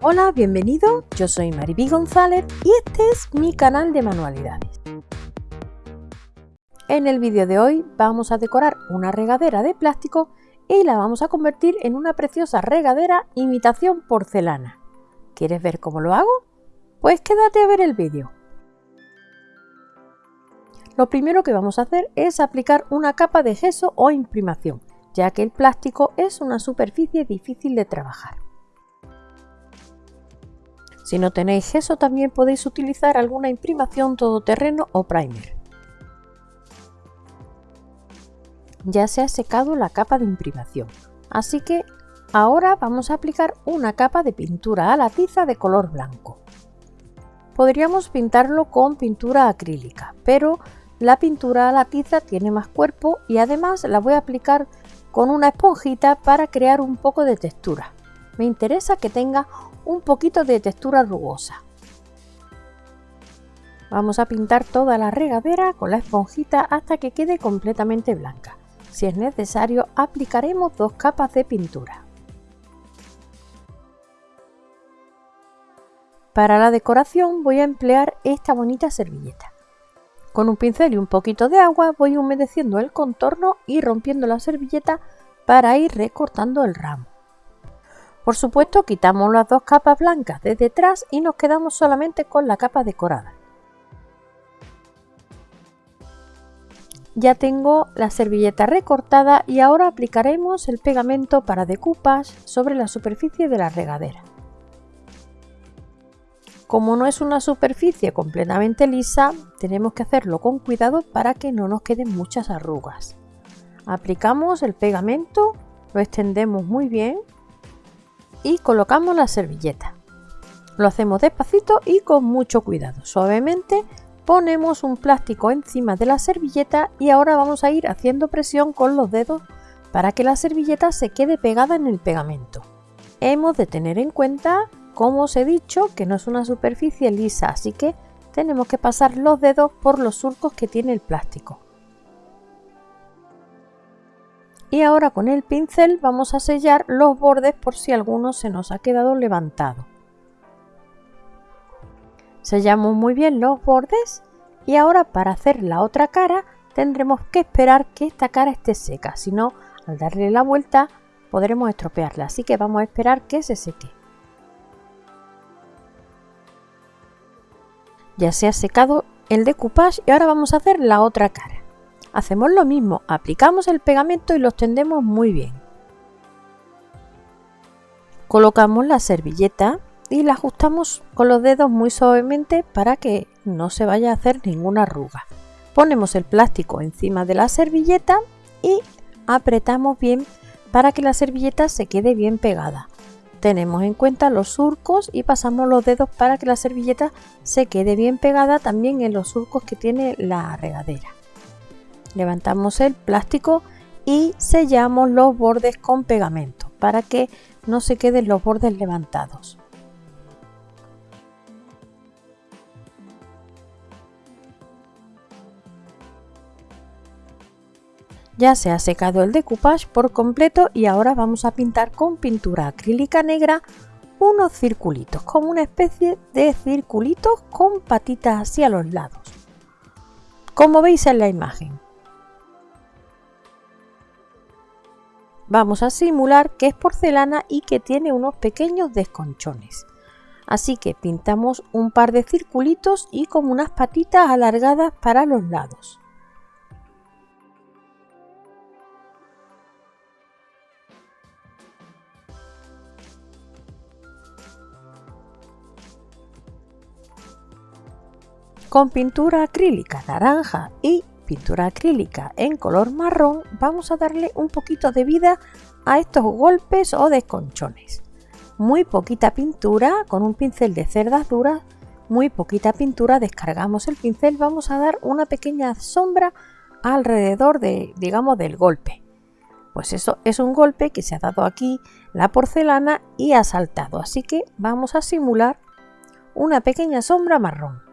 Hola, bienvenido, yo soy Mariby González y este es mi canal de manualidades. En el vídeo de hoy vamos a decorar una regadera de plástico y la vamos a convertir en una preciosa regadera imitación porcelana. ¿Quieres ver cómo lo hago? Pues quédate a ver el vídeo. Lo primero que vamos a hacer es aplicar una capa de gesso o imprimación, ya que el plástico es una superficie difícil de trabajar. Si no tenéis gesso también podéis utilizar alguna imprimación todoterreno o primer. Ya se ha secado la capa de imprimación, así que ahora vamos a aplicar una capa de pintura a la tiza de color blanco. Podríamos pintarlo con pintura acrílica, pero la pintura a la tiza tiene más cuerpo y además la voy a aplicar con una esponjita para crear un poco de textura. Me interesa que tenga un poquito de textura rugosa. Vamos a pintar toda la regadera con la esponjita hasta que quede completamente blanca. Si es necesario aplicaremos dos capas de pintura. Para la decoración voy a emplear esta bonita servilleta. Con un pincel y un poquito de agua voy humedeciendo el contorno y rompiendo la servilleta para ir recortando el ramo. Por supuesto quitamos las dos capas blancas de detrás y nos quedamos solamente con la capa decorada. Ya tengo la servilleta recortada y ahora aplicaremos el pegamento para decoupage sobre la superficie de la regadera. Como no es una superficie completamente lisa, tenemos que hacerlo con cuidado para que no nos queden muchas arrugas. Aplicamos el pegamento, lo extendemos muy bien y colocamos la servilleta. Lo hacemos despacito y con mucho cuidado. Suavemente ponemos un plástico encima de la servilleta y ahora vamos a ir haciendo presión con los dedos para que la servilleta se quede pegada en el pegamento. Hemos de tener en cuenta como os he dicho que no es una superficie lisa, así que tenemos que pasar los dedos por los surcos que tiene el plástico. Y ahora con el pincel vamos a sellar los bordes por si alguno se nos ha quedado levantado. Sellamos muy bien los bordes y ahora para hacer la otra cara tendremos que esperar que esta cara esté seca, si no al darle la vuelta podremos estropearla, así que vamos a esperar que se seque. Ya se ha secado el decoupage y ahora vamos a hacer la otra cara. Hacemos lo mismo, aplicamos el pegamento y lo tendemos muy bien. Colocamos la servilleta y la ajustamos con los dedos muy suavemente para que no se vaya a hacer ninguna arruga. Ponemos el plástico encima de la servilleta y apretamos bien para que la servilleta se quede bien pegada tenemos en cuenta los surcos y pasamos los dedos para que la servilleta se quede bien pegada también en los surcos que tiene la regadera. Levantamos el plástico y sellamos los bordes con pegamento para que no se queden los bordes levantados. Ya se ha secado el decoupage por completo y ahora vamos a pintar con pintura acrílica negra unos circulitos, como una especie de circulitos con patitas hacia los lados, como veis en la imagen. Vamos a simular que es porcelana y que tiene unos pequeños desconchones. Así que pintamos un par de circulitos y como unas patitas alargadas para los lados. Con pintura acrílica naranja y pintura acrílica en color marrón vamos a darle un poquito de vida a estos golpes o desconchones. Muy poquita pintura con un pincel de cerdas duras, muy poquita pintura, descargamos el pincel, vamos a dar una pequeña sombra alrededor de, digamos, del golpe. Pues eso es un golpe que se ha dado aquí la porcelana y ha saltado, así que vamos a simular una pequeña sombra marrón.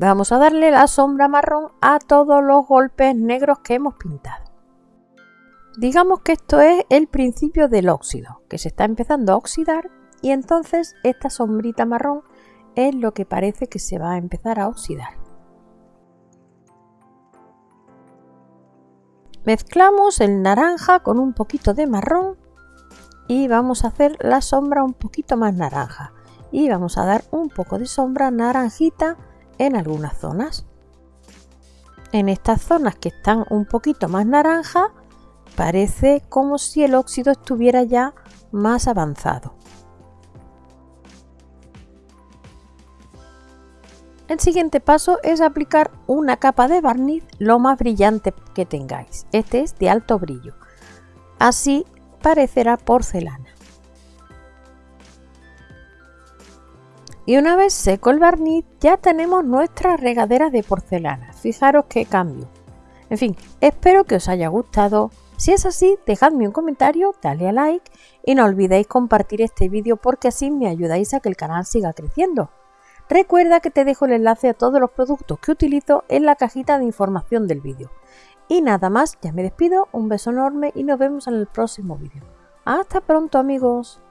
Vamos a darle la sombra marrón a todos los golpes negros que hemos pintado. Digamos que esto es el principio del óxido, que se está empezando a oxidar y entonces esta sombrita marrón es lo que parece que se va a empezar a oxidar. Mezclamos el naranja con un poquito de marrón y vamos a hacer la sombra un poquito más naranja y vamos a dar un poco de sombra naranjita en algunas zonas. En estas zonas que están un poquito más naranja, parece como si el óxido estuviera ya más avanzado. El siguiente paso es aplicar una capa de barniz lo más brillante que tengáis. Este es de alto brillo. Así parecerá porcelana. Y una vez seco el barniz ya tenemos nuestra regadera de porcelana. Fijaros qué cambio. En fin, espero que os haya gustado. Si es así, dejadme un comentario, dale a like y no olvidéis compartir este vídeo porque así me ayudáis a que el canal siga creciendo. Recuerda que te dejo el enlace a todos los productos que utilizo en la cajita de información del vídeo. Y nada más, ya me despido, un beso enorme y nos vemos en el próximo vídeo. Hasta pronto amigos.